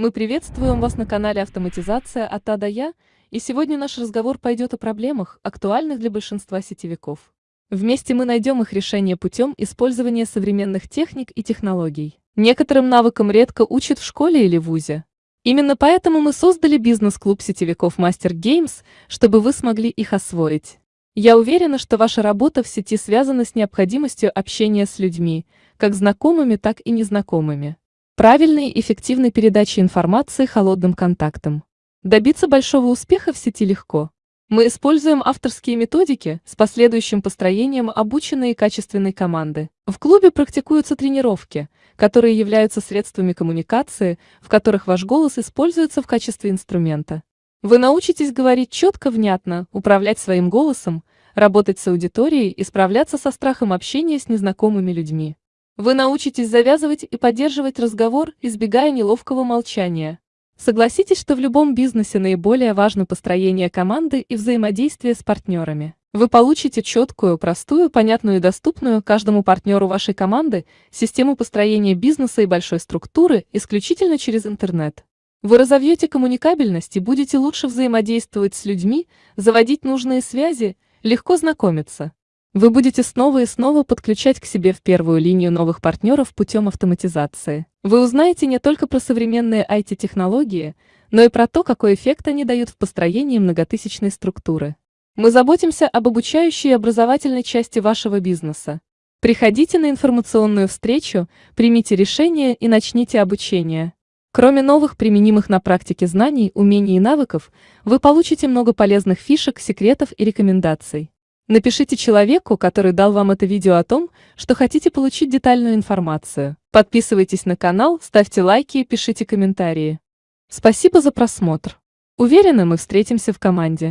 Мы приветствуем вас на канале «Автоматизация от А до Я», и сегодня наш разговор пойдет о проблемах, актуальных для большинства сетевиков. Вместе мы найдем их решение путем использования современных техник и технологий. Некоторым навыкам редко учат в школе или вузе. Именно поэтому мы создали бизнес-клуб сетевиков Master Games, чтобы вы смогли их освоить. Я уверена, что ваша работа в сети связана с необходимостью общения с людьми, как знакомыми, так и незнакомыми. Правильной и эффективной передачи информации холодным контактом. Добиться большого успеха в сети легко. Мы используем авторские методики с последующим построением обученной и качественной команды. В клубе практикуются тренировки, которые являются средствами коммуникации, в которых ваш голос используется в качестве инструмента. Вы научитесь говорить четко, внятно, управлять своим голосом, работать с аудиторией и справляться со страхом общения с незнакомыми людьми. Вы научитесь завязывать и поддерживать разговор, избегая неловкого молчания. Согласитесь, что в любом бизнесе наиболее важно построение команды и взаимодействие с партнерами. Вы получите четкую, простую, понятную и доступную каждому партнеру вашей команды систему построения бизнеса и большой структуры исключительно через интернет. Вы разовьете коммуникабельность и будете лучше взаимодействовать с людьми, заводить нужные связи, легко знакомиться. Вы будете снова и снова подключать к себе в первую линию новых партнеров путем автоматизации. Вы узнаете не только про современные IT-технологии, но и про то, какой эффект они дают в построении многотысячной структуры. Мы заботимся об обучающей и образовательной части вашего бизнеса. Приходите на информационную встречу, примите решение и начните обучение. Кроме новых применимых на практике знаний, умений и навыков, вы получите много полезных фишек, секретов и рекомендаций. Напишите человеку, который дал вам это видео о том, что хотите получить детальную информацию. Подписывайтесь на канал, ставьте лайки и пишите комментарии. Спасибо за просмотр. Уверена, мы встретимся в команде.